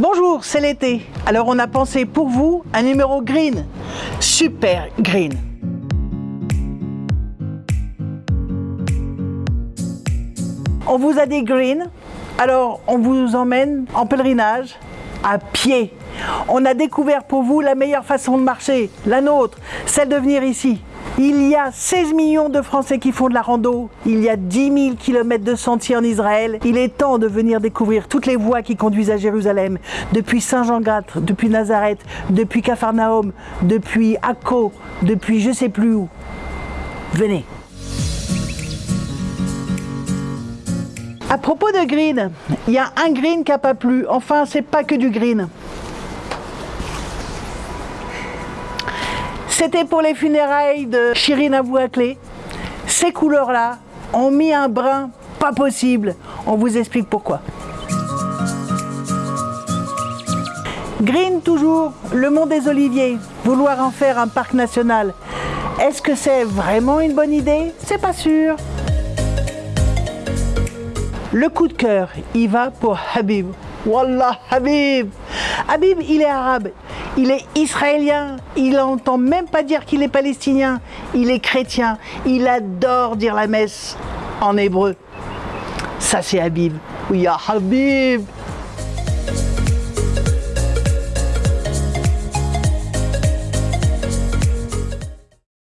Bonjour, c'est l'été. Alors on a pensé pour vous un numéro green. Super green. On vous a dit green, alors on vous emmène en pèlerinage à pied. On a découvert pour vous la meilleure façon de marcher, la nôtre, celle de venir ici. Il y a 16 millions de Français qui font de la rando. Il y a 10 000 km de sentiers en Israël. Il est temps de venir découvrir toutes les voies qui conduisent à Jérusalem. Depuis Saint-Jean-Gâtre, depuis Nazareth, depuis Capharnaüm, depuis Akko, depuis je sais plus où. Venez. À propos de green, il y a un green qui n'a pas plu. Enfin, c'est pas que du green. C'était pour les funérailles de Shirin Abouaklé. Ces couleurs-là ont mis un brin pas possible. On vous explique pourquoi. Green toujours, le mont des Oliviers, vouloir en faire un parc national. Est-ce que c'est vraiment une bonne idée? C'est pas sûr. Le coup de cœur, il va pour Habib. Wallah Habib Habib, il est arabe, il est israélien, il n'entend même pas dire qu'il est palestinien, il est chrétien, il adore dire la messe en hébreu. Ça c'est Habib. Oui, Habib